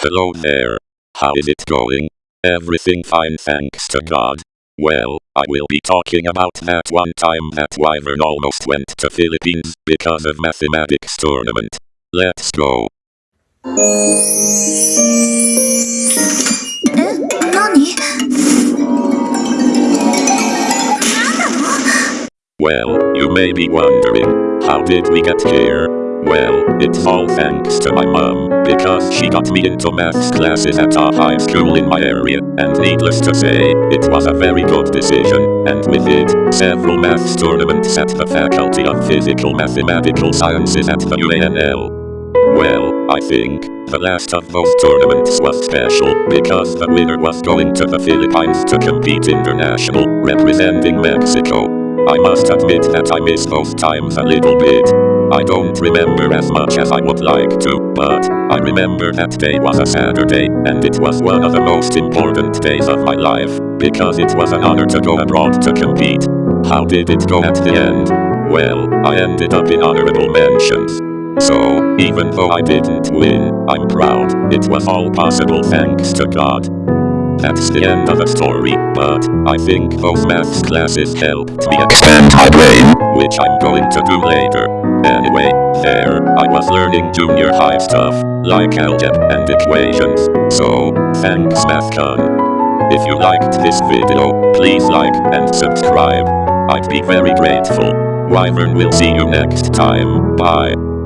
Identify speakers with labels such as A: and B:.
A: Hello there. How is it going? Everything fine thanks to God. Well, I will be talking about that one time that Wyvern almost went to Philippines because of mathematics tournament. Let's go.
B: Eh, え何
A: Well, you may be wondering, how did we get here? Well, it's all thanks to my mom, because she got me into maths classes at a high school in my area, and needless to say, it was a very good decision, and with it, several maths tournaments at the Faculty of Physical Mathematical Sciences at the UANL. Well, I think, the last of those tournaments was special, because the winner was going to the Philippines to compete international, representing Mexico. I must admit that I miss those times a little bit. I don't remember as much as I would like to, but I remember that day was a Saturday, and it was one of the most important days of my life, because it was an honor to go abroad to compete. How did it go at the end? Well, I ended up in honorable mentions. So, even though I didn't win, I'm proud. It was all possible thanks to God. That's the end of the story, but I think those maths classes helped me expand my brain, which I'm going to do later. Anyway, there, I was learning junior high stuff, like algebra and equations. So, thanks MathCon. If you liked this video, please like and subscribe. I'd be very grateful. Wyvern will see you next time. Bye.